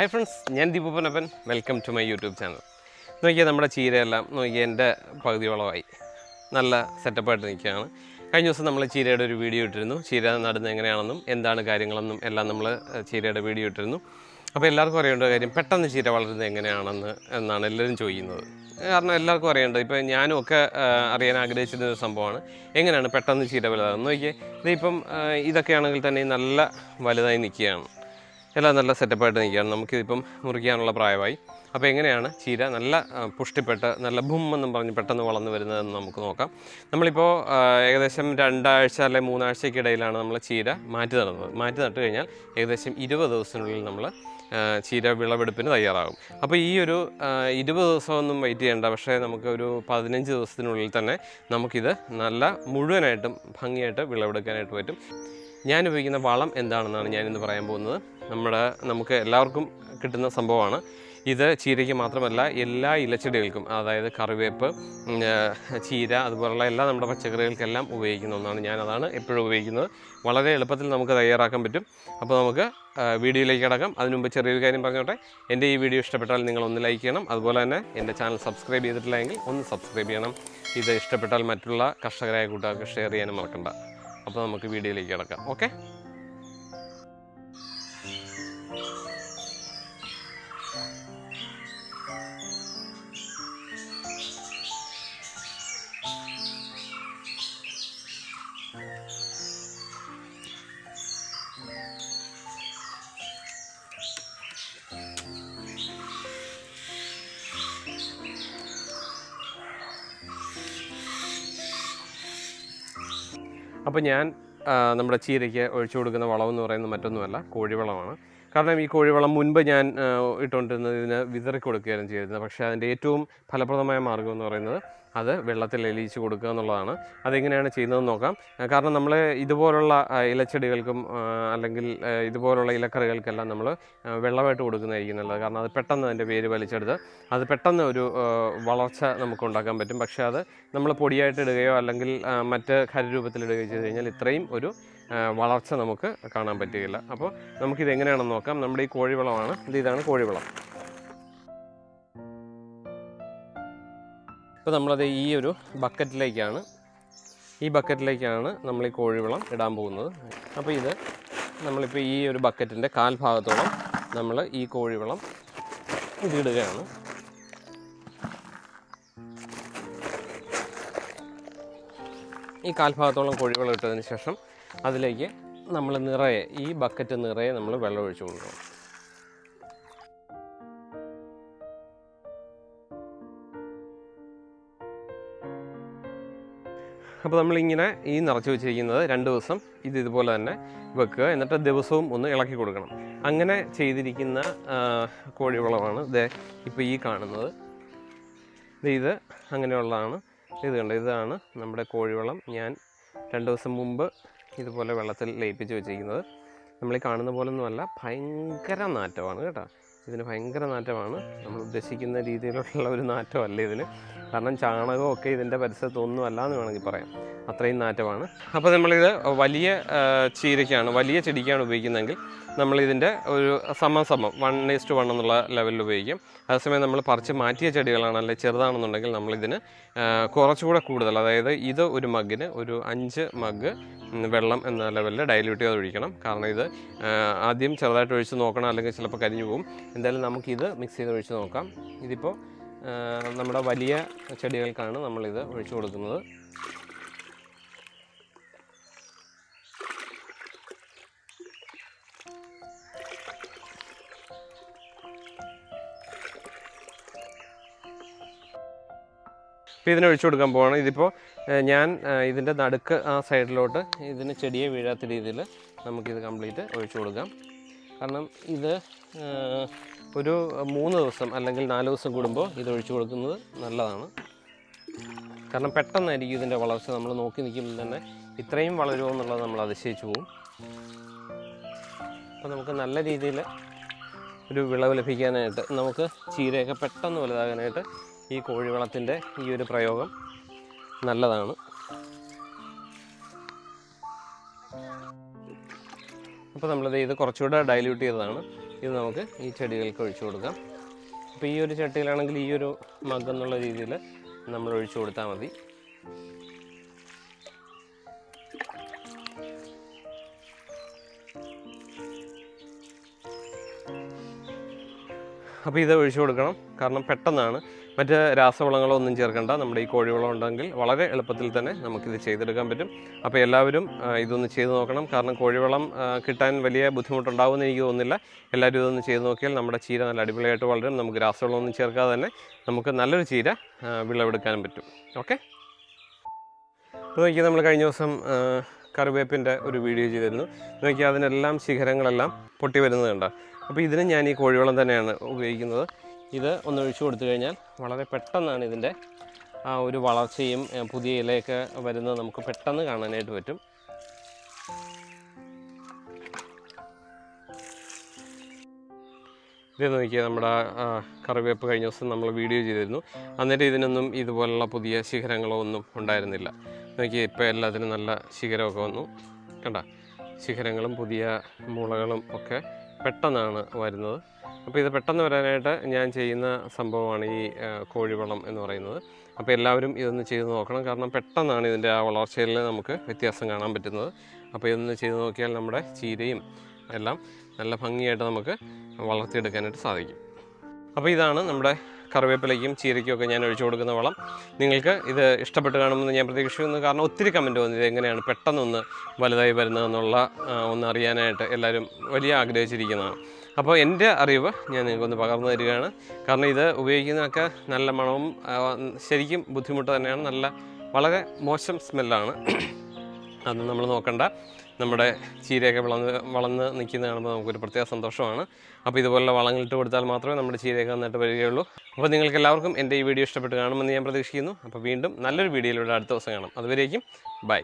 Hi friends ഞാൻ ദീപപ്പനപ്പൻ. Welcome to my YouTube channel നോക്കിയാൽ നമ്മുടെ ചീരയെല്ലാം നോക്കിയാൽ എന്റെ പകുതി വളമായി നല്ല സെറ്റപ്പായിട്ട് നിൽക്കുകയാണ്. കഴിഞ്ഞ ദിവസം നമ്മൾ ചീരയുടെ ഒരു വീഡിയോ ഇട്ടിരുന്നു. ചീര നടുന്നത് എങ്ങനെയാണെന്നും എന്താണ് കാര്യങ്ങളെന്നും എല്ലാം നമ്മൾ ചീരയുടെ വീഡിയോ ഇട്ടിരുന്നു. അപ്പോൾ എല്ലാവർക്കും അറിയേണ്ട കാര്യം പെട്ടെന്ന് ചീര വളരുന്നത് എങ്ങനെയാണെന്ന് എന്നാണ് എല്ലാവരും ചോദിക്കുന്നത്. കാരണം എല്ലാവർക്കും അറിയേണ്ടത് ഇപ്പോൾ ഞാനും ഒക്കെ അറിയാൻ ആഗ്രഹിച്ചിരുന്ന ഒരു സംഭവമാണ്. എങ്ങനെയാണ് പെട്ടെന്ന് ചീര വലുതാകുന്നത്? നോക്കിയാൽ ഇതിപ്പം ഇതൊക്കെയാണെങ്കിൽ തന്നെ നല്ല വലുതായി നിൽക്കുകയാണ്. എല്ലാം നല്ല സെറ്റപ്പായിട്ട് നിൽക്കുകയാണ്. നമുക്കിതിപ്പം മുറിക്കാനുള്ള പ്രായമായി. അപ്പോൾ എങ്ങനെയാണ് ചീര നല്ല പുഷ്ടിപ്പെട്ട് നല്ല ഭൂമെന്നും പറഞ്ഞ് പെട്ടെന്ന് വളർന്നു വരുന്നതെന്ന് നമുക്ക് നോക്കാം. നമ്മളിപ്പോൾ ഏകദേശം രണ്ടാഴ്ച അല്ലെങ്കിൽ മൂന്നാഴ്ചയ്ക്കിടയിലാണ് നമ്മൾ ചീര മാറ്റി നടുന്നത്. മാറ്റി നട്ട് കഴിഞ്ഞാൽ ഏകദേശം ഇരുപത് ദിവസത്തിനുള്ളിൽ നമ്മൾ ചീര വിളവെടുപ്പിന് തയ്യാറാകും. അപ്പോൾ ഈ ഒരു ഇരുപത് ദിവസമൊന്നും വെയിറ്റ് ചെയ്യേണ്ട പക്ഷേ നമുക്ക് ഒരു പതിനഞ്ച് ദിവസത്തിനുള്ളിൽ തന്നെ നമുക്കിത് നല്ല മുഴുവനായിട്ടും ഭംഗിയായിട്ട് വിളവെടുക്കാനായിട്ട് പറ്റും. ഞാൻ ഉപയോഗിക്കുന്ന വളം എന്താണെന്നാണ് ഞാനിന്ന് പറയാൻ പോകുന്നത്. നമ്മുടെ നമുക്ക് എല്ലാവർക്കും കിട്ടുന്ന സംഭവമാണ്. ഇത് ചീരയ്ക്ക് മാത്രമല്ല എല്ലാ ഇലച്ചെടികൾക്കും അതായത് കറിവേപ്പ് ചീര അതുപോലുള്ള എല്ലാ നമ്മുടെ പച്ചക്കറികൾക്കെല്ലാം ഉപയോഗിക്കുന്ന ഒന്നാണ് ഞാനതാണ് എപ്പോഴും ഉപയോഗിക്കുന്നത്. വളരെ എളുപ്പത്തിൽ നമുക്ക് തയ്യാറാക്കാൻ പറ്റും. അപ്പോൾ നമുക്ക് വീഡിയോയിലേക്ക് കിടക്കാം. അതിനു മുമ്പ് ചെറിയൊരു കാര്യം പറഞ്ഞോട്ടെ. എന്റെ ഈ വീഡിയോ ഇഷ്ടപ്പെട്ടാൽ നിങ്ങൾ ഒന്ന് ലൈക്ക് ചെയ്യണം. അതുപോലെ തന്നെ എന്റെ ചാനൽ സബ്സ്ക്രൈബ് ചെയ്തിട്ടില്ലെങ്കിൽ ഒന്ന് സബ്സ്ക്രൈബ് ചെയ്യണം. ഇത് ഇഷ്ടപ്പെട്ടാൽ മറ്റുള്ള കർഷകരായ കൂട്ടുകാർക്ക് ഷെയർ ചെയ്യാനും മറക്കണ്ട. അപ്പോൾ നമുക്ക് വീഡിയോയിലേക്ക് കിടക്കാം. ഓക്കെ? അപ്പോൾ ഞാൻ നമ്മുടെ ചീരയ്ക്ക് ഒഴിച്ചു കൊടുക്കുന്ന വളമെന്ന് പറയുന്നത് മറ്റൊന്നുമല്ല കോഴിവളമാണ്. കാരണം ഈ കോഴിവളം മുൻപ് ഞാൻ ഇട്ടുകൊണ്ടിരുന്നത് ഇതിന് വിതറി കൊടുക്കുകയായിരുന്നു ചെയ്തിരുന്നത്. പക്ഷേ അതിന്റെ ഏറ്റവും ഫലപ്രദമായ മാർഗം എന്ന് പറയുന്നത് അത് വെള്ളത്തിൽ എലിയിച്ച് കൊടുക്കുക എന്നുള്ളതാണ്. അതെങ്ങനെയാണ് ചെയ്യുന്നതെന്ന് നോക്കാം. കാരണം നമ്മൾ ഇതുപോലുള്ള ഇലച്ചെടികൾക്കും അല്ലെങ്കിൽ ഇതുപോലുള്ള ഇലക്കറികൾക്കെല്ലാം നമ്മൾ വെള്ളമായിട്ട് കൊടുക്കുന്നതായിരിക്കും നല്ലത്. കാരണം അത് പെട്ടെന്ന് അതിന്റെ പേര് വലിച്ചെടുത്ത് അത് പെട്ടെന്ന് ഒരു വളർച്ച നമുക്ക് ഉണ്ടാക്കാൻ പറ്റും. പക്ഷേ അത് നമ്മൾ പൊടിയായിട്ട് ഇടുകയോ അല്ലെങ്കിൽ മറ്റ് ഖരരൂപത്തിൽ ഇടുകയോ ചെയ്ത് കഴിഞ്ഞാൽ ഇത്രയും ഒരു വളർച്ച നമുക്ക് കാണാൻ പറ്റുകയില്ല അപ്പോൾ നമുക്കിത് എങ്ങനെയാണെന്ന് നോക്കാം. നമ്മുടെ ഈ കോഴിവളമാണ്. ഇത് ഇതാണ് കോഴിവളം. ഇപ്പോൾ നമ്മളത് ഈ ഒരു ബക്കറ്റിലേക്കാണ്. ഈ ബക്കറ്റിലേക്കാണ് നമ്മൾ ഈ കോഴിവളം ഇടാൻ പോകുന്നത്. അപ്പോൾ ഇത് നമ്മളിപ്പോൾ ഈ ഒരു ബക്കറ്റിന്റെ കാൽഭാഗത്തോളം നമ്മൾ ഈ കോഴിവളം ഇതിടുകയാണ്. ഈ കാൽഭാഗത്തോളം കോഴിവളം ഇട്ടതിന് ശേഷം അതിലേക്ക് നമ്മൾ നിറയെ ഈ ബക്കറ്റ് നിറയെ നമ്മൾ വെള്ളം ഒഴിച്ചു കൊടുക്കണം. അപ്പോൾ നമ്മളിങ്ങനെ ഈ നിറച്ച് വെച്ചിരിക്കുന്നത് രണ്ട് ദിവസം ഇത് ഇതുപോലെ തന്നെ വെക്കുക. എന്നിട്ട് ദിവസവും ഒന്ന് ഇളക്കി കൊടുക്കണം. അങ്ങനെ ചെയ്തിരിക്കുന്ന കോഴിവളമാണ് ഇത് ഇപ്പോൾ ഈ കാണുന്നത്. ഇത് അങ്ങനെയുള്ളതാണ്. ഇത് കണ്ടോ? ഇതാണ് നമ്മുടെ കോഴിവളം. ഞാൻ രണ്ട് ദിവസം മുമ്പ് ഇതുപോലെ വെള്ളത്തിൽ ലയിപ്പിച്ച് വെച്ചിരിക്കുന്നത്. നമ്മൾ ഈ കാണുന്ന പോലെ ഒന്നുമല്ല ഭയങ്കര നാറ്റമാണ് കേട്ടോ. ഇതിന് ഭയങ്കര നാറ്റമാണ്. നമ്മൾ ഉദ്ദേശിക്കുന്ന രീതിയിലുള്ള ഒരു നാറ്റമല്ല ഇതിന്. കാരണം ചാണകമൊക്കെ ഇതിന്റെ പരിസരത്തൊന്നും അല്ല എന്ന് വേണമെങ്കിൽ പറയാം. അത്രയും നാറ്റമാണ്. അപ്പോൾ നമ്മളിത് വലിയ ചീരയ്ക്കാണ് വലിയ ചെടിക്കാണ് ഉപയോഗിക്കുന്നതെങ്കിൽ നമ്മളിതിന്റെ ഒരു സമം സമം വൺ ഈസ്റ്റ് വൺ എന്നുള്ള ലെവലിൽ ഉപയോഗിക്കും. അതേസമയം നമ്മൾ പറിച്ച് മാറ്റിയ ചെടികളാണ് അല്ലെങ്കിൽ ചെറുതാണെന്നുണ്ടെങ്കിൽ നമ്മളിതിന് കുറച്ചുകൂടെ കൂടുതൽ അതായത് ഇത് ഒരു മഗ്ഗിന് ഒരു അഞ്ച് മഗ്ഗ് വെള്ളം എന്ന ലെവലിൽ ഡൈല്യൂട്ട് ചെയ്ത് ഒഴിക്കണം. കാരണം ഇത് ആദ്യം ചെറുതായിട്ട് ഒഴിച്ച് നോക്കണം അല്ലെങ്കിൽ ചിലപ്പോൾ കരിഞ്ഞു പോകും. എന്തായാലും നമുക്കിത് മിക്സ് ചെയ്ത് ഒഴിച്ച് നോക്കാം. ഇതിപ്പോൾ നമ്മുടെ വലിയ ചെടികൾക്കാണ് നമ്മളിത് ഒഴിച്ചു കൊടുക്കുന്നത്. ഇപ്പോൾ ഇതിനെ ഒഴിച്ചു കൊടുക്കാൻ പോവാണ്. ഇതിപ്പോൾ ഞാൻ ഇതിന്റെ നടുക്ക് ആ സൈഡിലോട്ട് ഇതിന് ചെടിയെ വീഴാത്ത രീതിയിൽ നമുക്കിത് കംപ്ലീറ്റ് ഒഴിച്ചു കൊടുക്കാം. കാരണം ഇത് ഒരു മൂന്ന് ദിവസം അല്ലെങ്കിൽ നാല് ദിവസം കൂടുമ്പോൾ ഇത് ഒഴിച്ചു കൊടുക്കുന്നത് നല്ലതാണ്. കാരണം പെട്ടെന്നായിരിക്കും ഇതിന്റെ വളർച്ച. നമ്മൾ നോക്കി നിൽക്കുമ്പോൾ തന്നെ ഇത്രയും വളരുമോ എന്നുള്ളത് നമ്മൾ അതിശയിച്ചു പോകും. അപ്പോൾ നമുക്ക് നല്ല രീതിയിൽ ഒരു വിളവ് ലഭിക്കാനായിട്ട് നമുക്ക് ചീരയൊക്കെ പെട്ടെന്ന് വലുതാകാനായിട്ട് ഈ കോഴിവളത്തിന്റെ ഈ ഒരു പ്രയോഗം നല്ലതാണ്. അപ്പോൾ നമ്മളത് ഇത് കുറച്ചുകൂടെ ഡൈല്യൂട്ട് ചെയ്തതാണ്. ഇത് നമുക്ക് ഈ ചെടികൾക്ക് ഒഴിച്ചു കൊടുക്കാം. അപ്പോൾ ഈ ഒരു ചട്ടിയിലാണെങ്കിൽ ഈ ഒരു മഗ് എന്നുള്ള രീതിയിൽ നമ്മൾ ഒഴിച്ചു കൊടുത്താൽ മതി. അപ്പോൾ ഇത് ഒഴിച്ചു കൊടുക്കണം. കാരണം പെട്ടെന്നാണ് മറ്റ് രാസവളങ്ങളോ ഒന്നും ചേർക്കേണ്ട. നമ്മുടെ ഈ കോഴിവളം ഉണ്ടെങ്കിൽ വളരെ എളുപ്പത്തിൽ തന്നെ നമുക്കിത് ചെയ്തെടുക്കാൻ പറ്റും. അപ്പോൾ എല്ലാവരും ഇതൊന്ന് ചെയ്ത് നോക്കണം. കാരണം കോഴിവളം കിട്ടാൻ വലിയ ബുദ്ധിമുട്ടുണ്ടാവുമെന്ന് എനിക്ക് തോന്നുന്നില്ല. എല്ലാവരും ഇതൊന്ന് ചെയ്ത് നോക്കിയാൽ നമ്മുടെ ചീര നല്ല അടിപൊളിയായിട്ട് വളരും. നമുക്ക് രാസവളമൊന്നും ചേർക്കാതെ തന്നെ നമുക്ക് നല്ലൊരു ചീര വിളവെടുക്കാനും പറ്റും. ഓക്കെ? നോക്കി നമ്മൾ കഴിഞ്ഞ ദിവസം കറിവേപ്പിന്റെ ഒരു വീഡിയോ ചെയ്തിരുന്നു. നോക്കി അതിനെല്ലാം ശിഖരങ്ങളെല്ലാം പൊട്ടി വരുന്നത് കണ്ട? അപ്പോൾ ഇതിന് ഞാൻ ഈ കോഴിവളം തന്നെയാണ് ഉപയോഗിക്കുന്നത്. ഇത് ഒന്ന് ഒഴിച്ചു കൊടുത്തു കഴിഞ്ഞാൽ വളരെ പെട്ടെന്നാണ് ഇതിന്റെ ആ ഒരു വളർച്ചയും പുതിയ ഇലയൊക്കെ വരുന്നത് നമുക്ക് പെട്ടെന്ന് കാണാനായിട്ട് പറ്റും. ഇത് നോക്കിയാൽ നമ്മുടെ കറിവേപ്പ് കഴിഞ്ഞ ദിവസം നമ്മൾ വീഡിയോ ചെയ്തിരുന്നു. അന്നേരം ഇതിനൊന്നും ഇതുപോലുള്ള പുതിയ ശിഖരങ്ങളോ ഒന്നും ഉണ്ടായിരുന്നില്ല. നോക്കിയാൽ ഇപ്പോൾ എല്ലാത്തിനും നല്ല ശിഖരമൊക്കെ വന്നു. കണ്ട ശിഖരങ്ങളും പുതിയ മുളകളും ഒക്കെ പെട്ടെന്നാണ് വരുന്നത്. അപ്പോൾ ഇത് പെട്ടെന്ന് വരാനായിട്ട് ഞാൻ ചെയ്യുന്ന സംഭവമാണ് ഈ കോഴിവളം എന്ന് പറയുന്നത്. അപ്പോൾ എല്ലാവരും ഇതൊന്ന് ചെയ്ത് നോക്കണം. കാരണം പെട്ടെന്നാണ് ഇതിന്റെ ആ വളർച്ചയിൽ നമുക്ക് വ്യത്യാസം കാണാൻ പറ്റുന്നത്. അപ്പോൾ ഇതൊന്ന് ചെയ്ത് നോക്കിയാൽ നമ്മുടെ ചീരയും എല്ലാം നല്ല ഭംഗിയായിട്ട് നമുക്ക് വളർത്തിയെടുക്കാനായിട്ട് സാധിക്കും. അപ്പോൾ ഇതാണ് നമ്മുടെ കറിവേപ്പിലയ്ക്കും ചീരയ്ക്കും ഒക്കെ ഞാൻ ഒഴിച്ചു കൊടുക്കുന്ന വളം. നിങ്ങൾക്ക് ഇത് ഇഷ്ടപ്പെട്ട് കാണുമെന്ന് ഞാൻ പ്രതീക്ഷിക്കുന്നു. കാരണം ഒത്തിരി കമന്റ് വന്നു ഇത് എങ്ങനെയാണ് പെട്ടെന്നൊന്ന് വലുതായി വരുന്നതെന്നുള്ള ഒന്ന് അറിയാനായിട്ട് എല്ലാവരും വലിയ ആഗ്രഹിച്ചിരിക്കുന്നതാണ്. അപ്പോൾ എന്റെ അറിവ് ഞാൻ നിങ്ങൾക്കൊന്ന് പകർന്നു തരികയാണ്. കാരണം ഇത് ഉപയോഗിക്കുന്നതൊക്കെ നല്ല മണവും ശരിക്കും ബുദ്ധിമുട്ട് തന്നെയാണ്. നല്ല വളരെ മോശം സ്മെല്ലാണ്. അതൊന്നും നമ്മൾ നോക്കണ്ട. നമ്മുടെ ചീരയൊക്കെ വളർന്ന് വളർന്ന് നിൽക്കുന്ന കാണുമ്പോൾ നമുക്കൊരു പ്രത്യേക സന്തോഷമാണ്. അപ്പോൾ ഇതുപോലുള്ള വളങ്ങളിട്ട് കൊടുത്താൽ മാത്രമേ നമ്മുടെ ചീരയൊക്കെ നന്നായിട്ട് വരികയുള്ളൂ. അപ്പോൾ നിങ്ങൾക്ക് എല്ലാവർക്കും എന്റെ ഈ വീഡിയോ ഇഷ്ടപ്പെട്ട് കാണുമെന്ന് ഞാൻ പ്രതീക്ഷിക്കുന്നു. അപ്പോൾ വീണ്ടും നല്ലൊരു വീഡിയോയിലൂടെ അടുത്ത ദിവസം കാണാം. അതുവരേക്കും ബൈ.